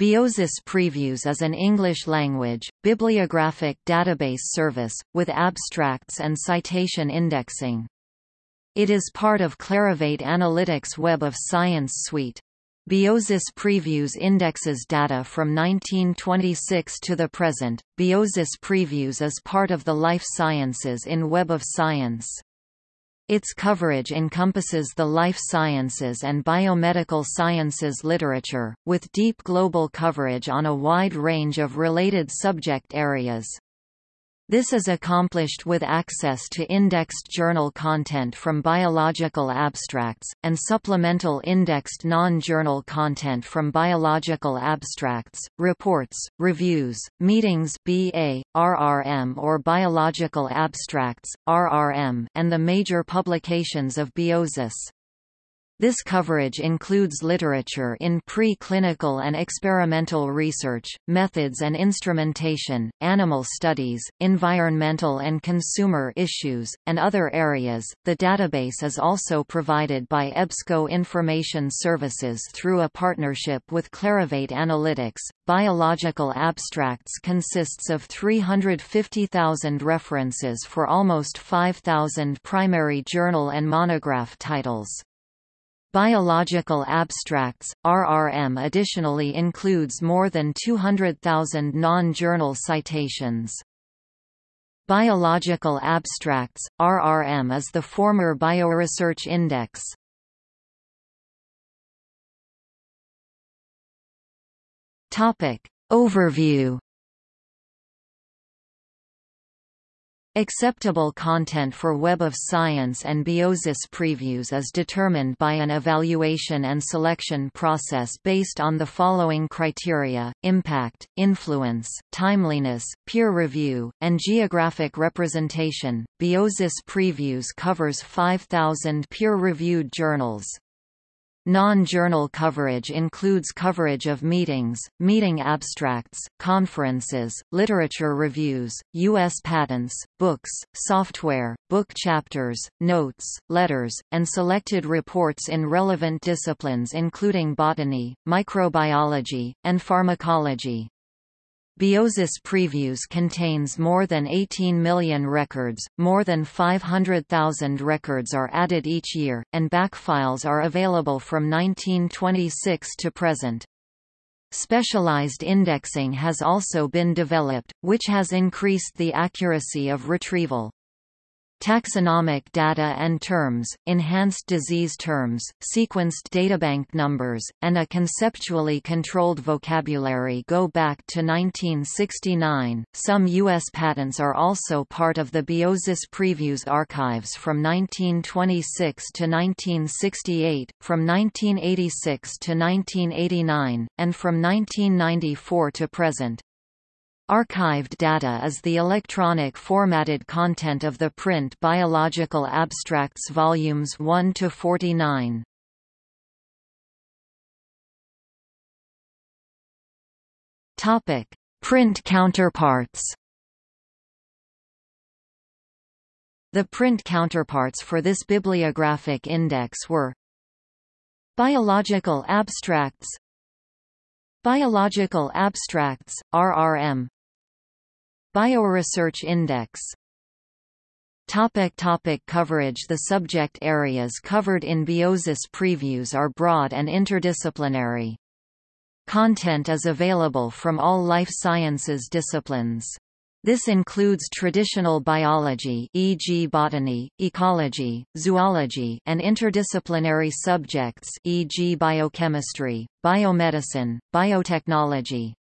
Biosis Previews is an English-language, bibliographic database service, with abstracts and citation indexing. It is part of Clarivate Analytics Web of Science suite. Biosis Previews indexes data from 1926 to the present. Biosis Previews is part of the life sciences in Web of Science. Its coverage encompasses the life sciences and biomedical sciences literature, with deep global coverage on a wide range of related subject areas. This is accomplished with access to indexed journal content from biological abstracts, and supplemental indexed non-journal content from biological abstracts, reports, reviews, meetings BA, RRM or biological abstracts, RRM, and the major publications of Biosis. This coverage includes literature in pre-clinical and experimental research, methods and instrumentation, animal studies, environmental and consumer issues, and other areas. The database is also provided by EBSCO Information Services through a partnership with Clarivate Analytics. Biological Abstracts consists of 350,000 references for almost 5,000 primary journal and monograph titles. Biological Abstracts, RRM additionally includes more than 200,000 non-journal citations. Biological Abstracts, RRM is the former Bioresearch Index. Overview Acceptable content for Web of Science and Biosis previews is determined by an evaluation and selection process based on the following criteria, impact, influence, timeliness, peer review, and geographic representation. Biosis previews covers 5,000 peer-reviewed journals. Non-journal coverage includes coverage of meetings, meeting abstracts, conferences, literature reviews, U.S. patents, books, software, book chapters, notes, letters, and selected reports in relevant disciplines including botany, microbiology, and pharmacology. Biosis Previews contains more than 18 million records, more than 500,000 records are added each year, and backfiles are available from 1926 to present. Specialized indexing has also been developed, which has increased the accuracy of retrieval. Taxonomic data and terms, enhanced disease terms, sequenced databank numbers, and a conceptually controlled vocabulary go back to 1969. Some U.S. patents are also part of the Biosis Previews archives from 1926 to 1968, from 1986 to 1989, and from 1994 to present. Archived data is the electronic formatted content of the print Biological Abstracts volumes 1 to 49. Topic: Print counterparts. The print counterparts for this bibliographic index were Biological Abstracts Biological Abstracts, RRM Bioresearch Index Topic topic coverage The subject areas covered in Biosis previews are broad and interdisciplinary. Content is available from all life sciences disciplines. This includes traditional biology e.g. botany, ecology, zoology and interdisciplinary subjects e.g. biochemistry, biomedicine, biotechnology,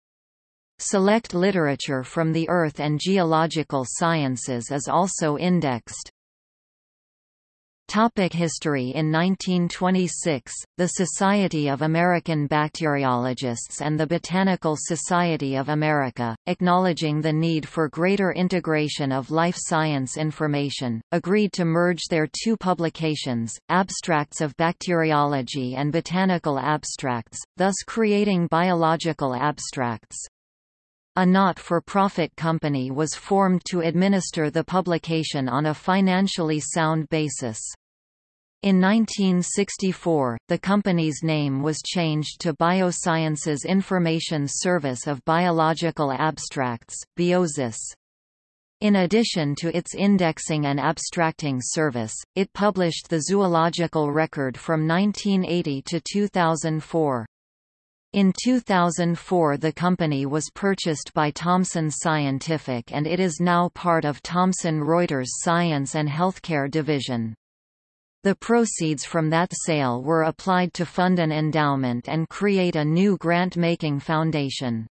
Select literature from the earth and geological sciences is also indexed. Topic history In 1926, the Society of American Bacteriologists and the Botanical Society of America, acknowledging the need for greater integration of life science information, agreed to merge their two publications, Abstracts of Bacteriology and Botanical Abstracts, thus creating Biological Abstracts. A not-for-profit company was formed to administer the publication on a financially sound basis. In 1964, the company's name was changed to Biosciences Information Service of Biological Abstracts Biosis. In addition to its indexing and abstracting service, it published the zoological record from 1980 to 2004. In 2004 the company was purchased by Thomson Scientific and it is now part of Thomson Reuters Science and Healthcare Division. The proceeds from that sale were applied to fund an endowment and create a new grant-making foundation.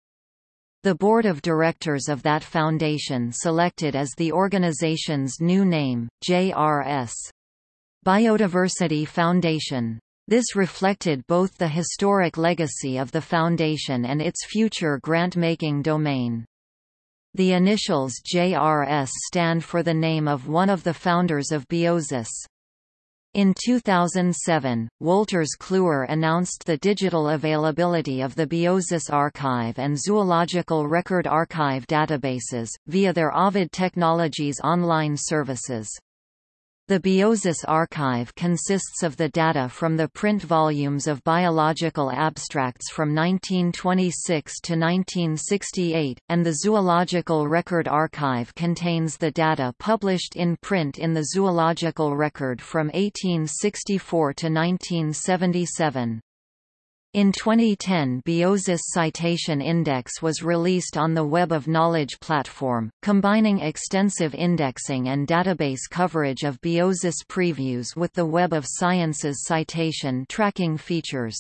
The board of directors of that foundation selected as the organization's new name, JRS. Biodiversity Foundation. This reflected both the historic legacy of the foundation and its future grant-making domain. The initials JRS stand for the name of one of the founders of Biosis. In 2007, Wolters Kluwer announced the digital availability of the Biosis Archive and Zoological Record Archive databases, via their Ovid Technologies online services. The Biosis archive consists of the data from the print volumes of biological abstracts from 1926 to 1968, and the Zoological Record Archive contains the data published in print in the Zoological Record from 1864 to 1977. In 2010 Biosis Citation Index was released on the Web of Knowledge platform, combining extensive indexing and database coverage of Biosis previews with the Web of Science's citation tracking features.